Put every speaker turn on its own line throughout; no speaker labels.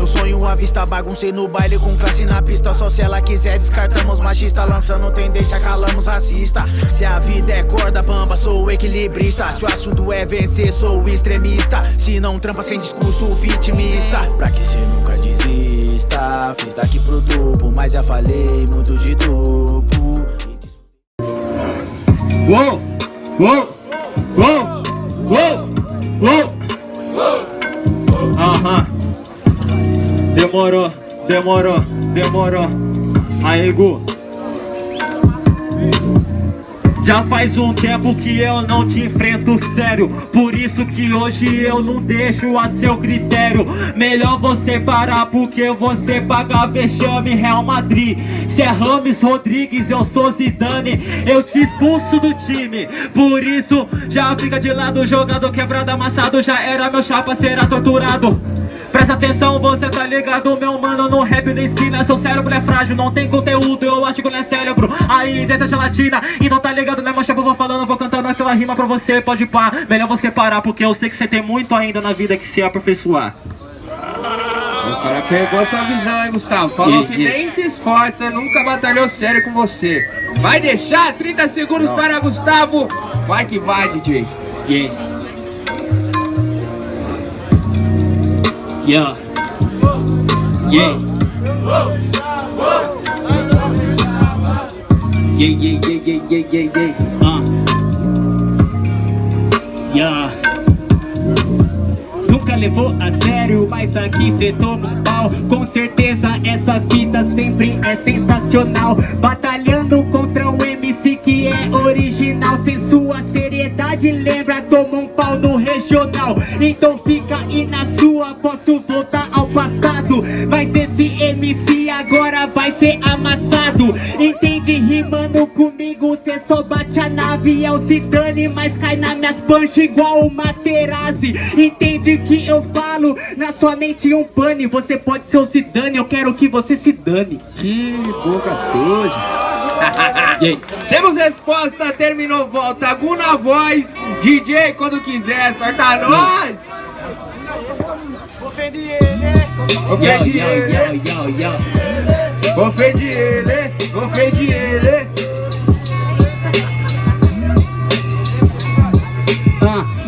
meu sonho à vista Baguncei no baile com classe na pista. Só se ela quiser descartamos machista. Lançando tendência, calamos racista. Se a vida é corda bamba, sou equilibrista. Se o assunto é vencer, sou extremista. Se não trampa sem discurso vitimista. Pra que cê nunca desista? Fiz daqui pro duplo, mas já falei muito de duplo
Uou, uou, uou, uou, uou! Aham Demorou, demorou, demorou. Aí, Gu. Já faz um tempo que eu não te enfrento sério. Por isso que hoje eu não deixo a seu critério. Melhor você parar porque você paga vexame Real Madrid. Se é Rames Rodrigues, eu sou Zidane. Eu te expulso do time. Por isso já fica de lado Jogador quebrado, amassado Já era meu chapa, será torturado Presta atenção, você tá ligado, meu mano No rap não ensina, seu cérebro é frágil Não tem conteúdo, eu acho que não é cérebro Aí dentro é gelatina, então tá ligado, né, mancha? Vou falando, vou cantando aquela rima pra você Pode pá, melhor você parar Porque eu sei que você tem muito ainda na vida que se aperfeiçoar
o cara pegou sua visão, hein, Gustavo? Falou que nem se esforça, nunca batalhou sério com você. Vai deixar 30 segundos Não. para Gustavo? Vai que vai, DJ.
Yeah. Yeah. Yeah. Yeah, yeah, yeah, yeah, yeah, yeah, yeah. Uh. Yeah. Nunca levou a sério, mas aqui cê toma pau Com certeza essa fita sempre é sensacional Batalhando contra um MC que é original Sem sua seriedade, lembra, toma um pau no regional Então fica aí na sua, posso voltar ao passado. Mas esse MC agora vai ser amassado. Entende rimando comigo, cê só bate a nave É o Zidane, mas cai nas minhas punch igual o Materazzi. Entende que eu falo, na sua mente um pane Você pode ser o Zidane, eu quero que você se dane.
Que boca suja. Temos resposta, terminou, volta. Gu na voz, DJ quando quiser, sorta nós! Ofendi ele, ofendi ele, ofendi ele, ofendi ele.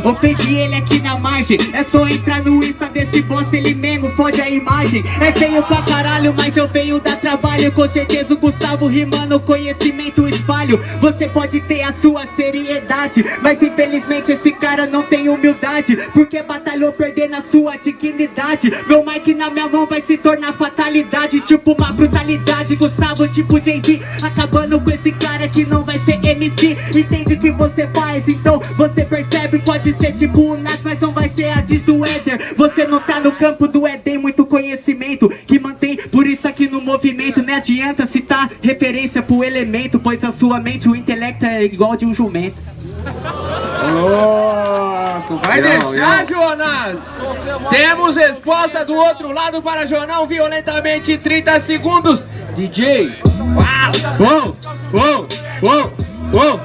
Ofendi ele aqui na margem. É só entrar no Insta desse boss Ele mesmo fode a imagem. É feio pra caralho, mas eu venho dar trabalho. Com certeza o Gustavo rimando Conhecimento espalho. Você pode ter a sua seriedade Mas infelizmente esse cara não tem humildade. Porque batalhou perder na sua dignidade. Meu mic na minha mão vai se tornar fatalidade. Tipo uma brutalidade Gustavo tipo Jay-Z. Acabando com esse cara que não vai ser MC Entende o que você faz, então você percebe Pode ser tipo o Nas, mas não vai ser a diz do Éder Você não tá no campo do Éden, muito conhecimento Que mantém, por isso aqui no movimento Não adianta citar referência pro elemento Pois a sua mente, o intelecto é igual de um jumento
Louco, vai não, deixar, não. Jonas? Temos resposta do outro lado para Jornal violentamente 30 segundos. DJ,
uau! Uou, uou, uou, uou!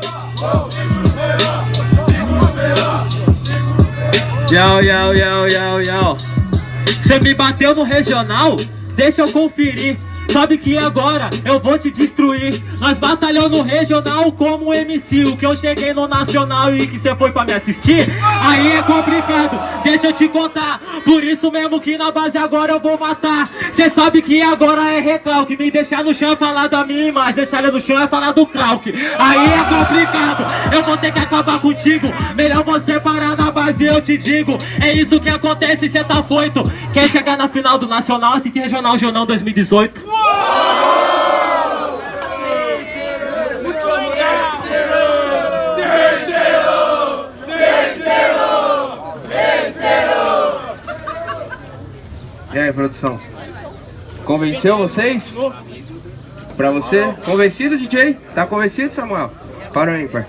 Yo, yo, yo, yo, yo. Você me bateu no regional? Deixa eu conferir. Sabe que agora eu vou te destruir. Nós batalhamos no regional como MC O que eu cheguei no nacional e que você foi pra me assistir Aí é complicado, deixa eu te contar. Por isso mesmo que na base agora eu vou matar. Cê sabe que agora é recalque. Me deixar no chão é falar da minha imagem. Deixar ele no chão é falar do Krauk Aí é complicado, eu vou ter que acabar contigo. Melhor você parar na base eu te digo. É isso que acontece, cê tá foito. Quer chegar na final do Nacional, assiste Regional Jornal 2018
e aí, produção? Convenceu vocês? Pra você? Convencido, DJ? Tá convencido, Samuel? Para o ímpar.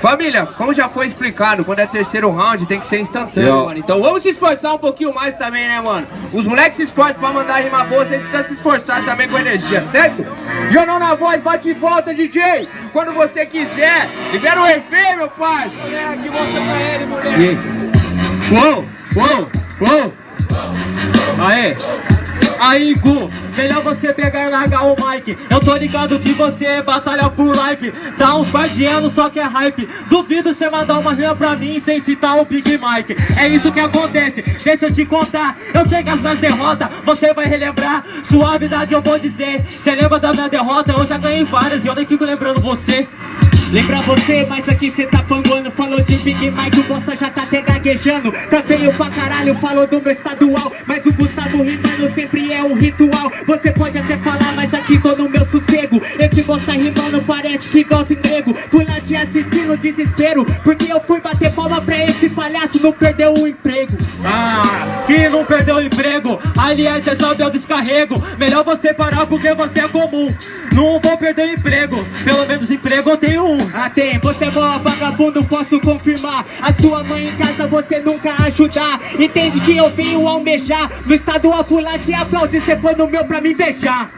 Família, como já foi explicado, quando é terceiro round tem que ser instantâneo, mano. Então vamos se esforçar um pouquinho mais também, né, mano? Os moleques se esforçam pra mandar rima boa, vocês precisam se esforçar também com energia, certo? Jornal na voz, bate e volta, DJ! Quando você quiser, libera o refém, meu parceiro! Moleque, mostra pra ele, moleque! Uou, uou!
Uou! Aê! Aí, Gu, melhor você pegar e largar o mic Eu tô ligado que você é batalha por like Dá uns par de anos, só que é hype Duvido você mandar uma rima pra mim sem citar o Big Mike É isso que acontece, deixa eu te contar Eu sei que as minhas derrotas, você vai relembrar Suavidade eu vou dizer Você lembra da minha derrota? Eu já ganhei várias e eu nem fico lembrando você Lembra você, mas aqui cê tá panguando. Falou de Big Mike, o bosta já tá até gaguejando. Tá feio pra caralho, falou do meu estadual. Mas o Gustavo rimando sempre é um ritual. Você pode até falar, mas aqui tô no meu sossego. Esse bosta rimando parece que volta emprego Fui lá te assistir no desespero Porque eu fui bater palma pra esse palhaço. Não perdeu o emprego. Ah, que não perdeu o emprego Aliás, é só meu descarrego. Melhor você parar porque você é comum. Não vou perder o emprego. Pelo menos emprego eu tenho um. Ah, tem, você é boa vagabundo, posso confirmar. A sua mãe em casa você nunca ajudar. Entende que eu venho almejar No estadual pular te aplaudir, você foi no meu pra me beijar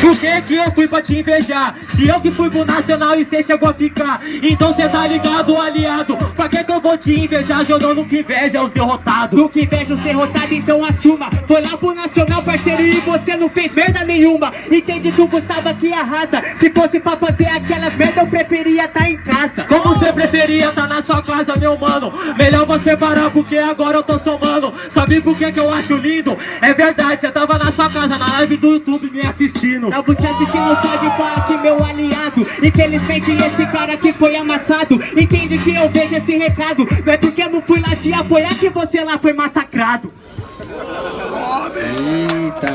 por que que eu fui pra te invejar? Se eu que fui pro Nacional e cê chegou a ficar Então cê tá ligado, aliado. Pra que que eu vou te invejar? Jogando que inveja os derrotados? No que inveja os derrotados, então assuma. Foi lá pro Nacional, parceiro, e você não fez merda nenhuma. Entende que o Gustavo aqui arrasa. Se fosse pra fazer aquelas merda, eu preferia tá em casa. Como você preferia tá na sua casa, meu mano? Melhor você parar, porque agora eu tô somando. Sabe por que que eu acho lindo? É verdade, você tava na sua casa, na live do YouTube me assistindo. Tava te assistindo só de parte, meu aliado. Infelizmente esse cara aqui foi amassado. Entende que eu vejo esse recado? Não é porque eu não fui lá te apoiar que você lá foi massacrado.
Eita